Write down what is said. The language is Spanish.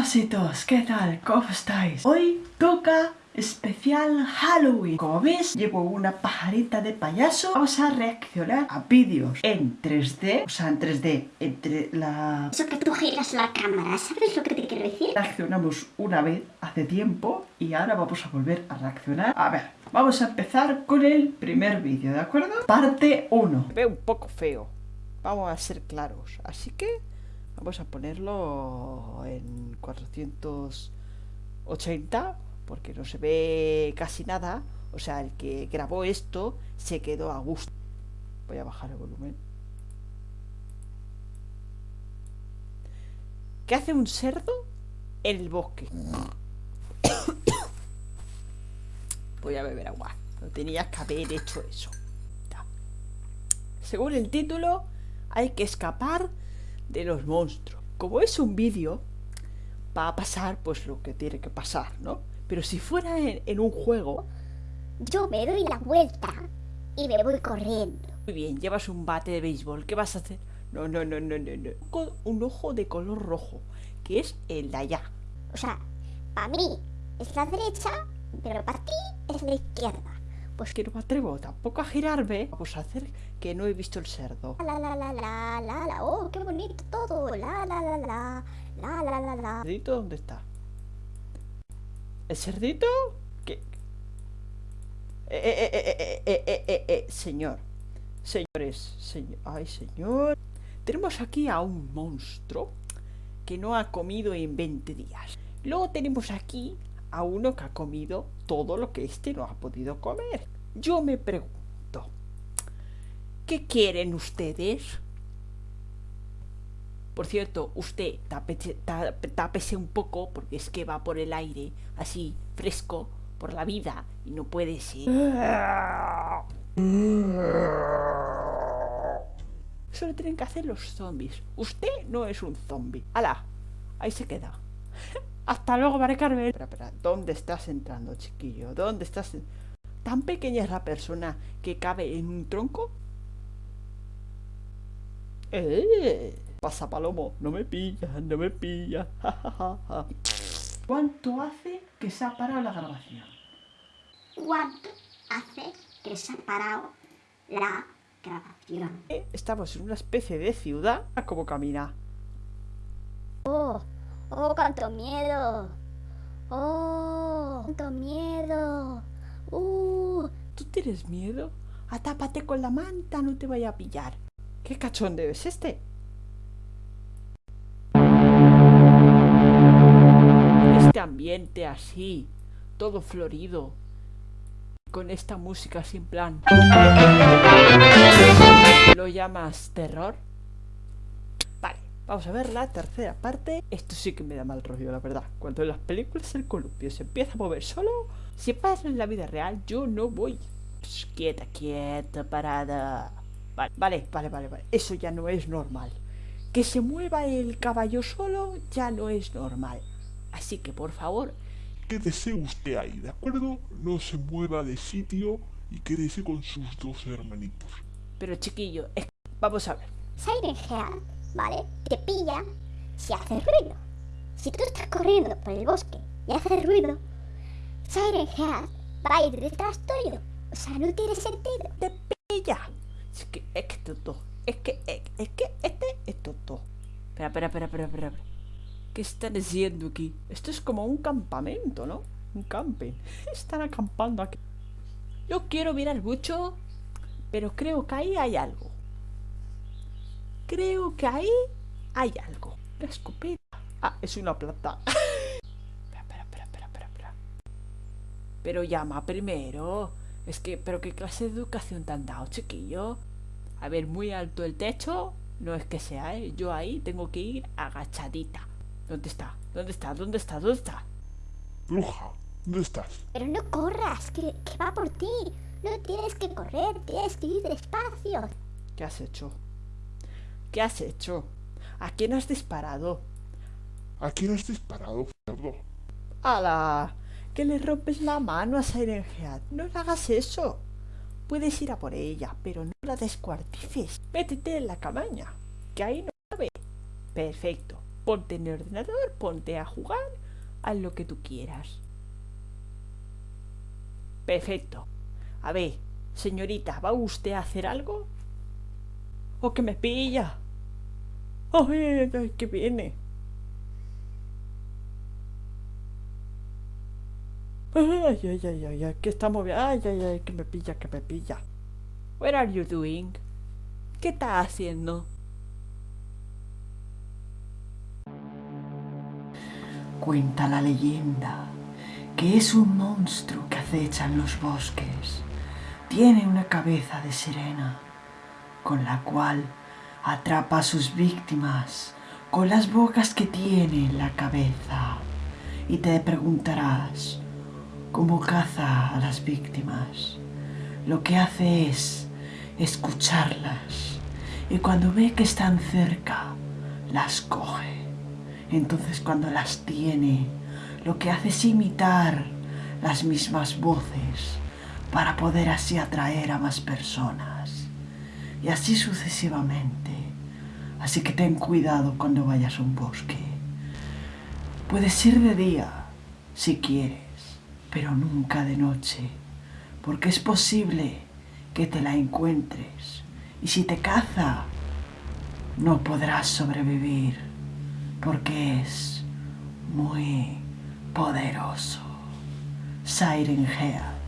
Chausitos, ¿qué tal? ¿Cómo estáis? Hoy toca especial Halloween. Como ves, llevo una pajarita de payaso. Vamos a reaccionar a vídeos en 3D, o sea, en 3D, entre la... Eso que tú giras la cámara, ¿sabes lo que te quiero decir? Reaccionamos una vez hace tiempo y ahora vamos a volver a reaccionar. A ver, vamos a empezar con el primer vídeo, ¿de acuerdo? Parte 1. Ve un poco feo, vamos a ser claros, así que vamos a ponerlo en 480 porque no se ve casi nada. O sea, el que grabó esto se quedó a gusto. Voy a bajar el volumen. ¿Qué hace un cerdo en el bosque? Voy a beber agua. No tenías que haber hecho eso. Según el título, hay que escapar de los monstruos. Como es un vídeo, va a pasar pues lo que tiene que pasar, ¿no? Pero si fuera en, un juego... Yo me doy la vuelta y me voy corriendo. Muy bien, llevas un bate de béisbol. ¿Qué vas a hacer? No, no, no, no, no, no. Un ojo de color rojo, que es el de allá. O sea, para mí es la derecha, pero para ti es la izquierda. Pues que no me atrevo tampoco a girarme. Vamos a hacer que no he visto el cerdo. La la la la la la, oh, qué bonito todo. La la la la la la la la. ¿Cerdito dónde está? ¿El cerdito? ¿Qué? Eh, eh, eh, eh, eh, eh, eh, señor. Señores, señor. Ay, señor. Tenemos aquí a un monstruo que no ha comido en 20 días. Luego tenemos aquí a uno que ha comido todo lo que este no ha podido comer. Yo me pregunto, ¿qué quieren ustedes? Por cierto, usted tápese, un poco porque es que va por el aire, así, fresco, por la vida y no puede ser. Eso lo tienen que hacer los zombies. Usted no es un zombie. ¡Hala! Ahí se queda. Hasta luego, Mare Carmen. Espera, espera. ¿Dónde estás entrando, chiquillo? ¿Dónde estás? ¿Tan pequeña es la persona que cabe en un tronco? ¡Eh! Pasa palomo, no me pilla, no me pilla. ¿Cuánto hace que se ha parado la grabación? ¿Cuánto hace que se ha parado la grabación? Eh, estamos en una especie de ciudad. ¿A cómo camina? Oh, oh, cuánto miedo. Oh, cuánto miedo. Uh. ¿Tú tienes miedo? Atápate con la manta, no te vaya a pillar. ¿Qué cachondeo es este? ambiente así, todo florido, con esta música sin plan. ¿Lo llamas terror? Vale, vamos a ver la tercera parte. Esto sí que me da mal rollo, la verdad. Cuando en las películas el columpio se empieza a mover solo, si pasa en la vida real, yo no voy. quieta, quieta, parada. Vale, vale, vale, vale, vale. Eso ya no es normal. Que se mueva el caballo solo ya no es normal. Así que por favor... Quédese usted ahí, ¿de acuerdo? No se mueva de sitio y quédese con sus dos hermanitos. Pero chiquillo, vamos a ver. Siren Head, ¿vale? Te pilla si hace ruido. Si tú estás corriendo por el bosque y haces ruido, Siren Head va a ir detrás tuyo. O sea, no tiene sentido. Te pilla. Es que, es que. Es que, es, que este es tonto. Espera, espera, espera, espera, espera. ¿Qué están haciendo aquí? Esto es como un campamento, ¿no? Un camping. Están acampando aquí. Yo quiero mirar mucho, pero creo que ahí hay algo. Creo que ahí hay algo. La escopeta. Ah, es una planta. Pero llama primero. Es que, pero qué clase de educación te han dado, chiquillo. A ver, muy alto el techo. No es que sea, ¿eh? Yo ahí tengo que ir agachadita. ¿Dónde está? ¿Dónde está? ¿Dónde está? ¿Dónde está? Bruja, ¿dónde estás? Pero no corras, que, va por ti. No tienes que correr, tienes que ir despacio. ¿Qué has hecho? ¿Qué has hecho? ¿A quién has disparado? ¿A quién has disparado, cerdo? ¡Hala! Que le rompes la mano a Siren. No le hagas eso. Puedes ir a por ella, pero no la descuartices. Métete en la cabaña, que ahí no cabe. Perfecto. ponte en el ordenador, ponte a jugar, haz lo que tú quieras. Perfecto. A ver, señorita, ¿va usted a hacer algo? ¿O que me pilla? ¡Ay, ay, ay, que viene! Ay, ay, ay, ay, ay, que está moviendo. Ay, ay, ay, que me pilla, que me pilla. What are you doing? ¿Qué está haciendo? Cuenta la leyenda que es un monstruo que acecha en los bosques. Tiene una cabeza de sirena, con la cual atrapa a sus víctimas con las bocas que tiene en la cabeza. Y te preguntarás, ¿cómo caza a las víctimas? Lo que hace es escucharlas y cuando ve que están cerca, las coge. Entonces cuando las tiene, lo que hace es imitar las mismas voces para poder así atraer a más personas. Y así sucesivamente. Así que ten cuidado cuando vayas a un bosque. Puedes ir de día, si quieres, pero nunca de noche, porque es posible que te la encuentres. Y si te caza, no podrás sobrevivir, porque es muy poderoso. Siren Head.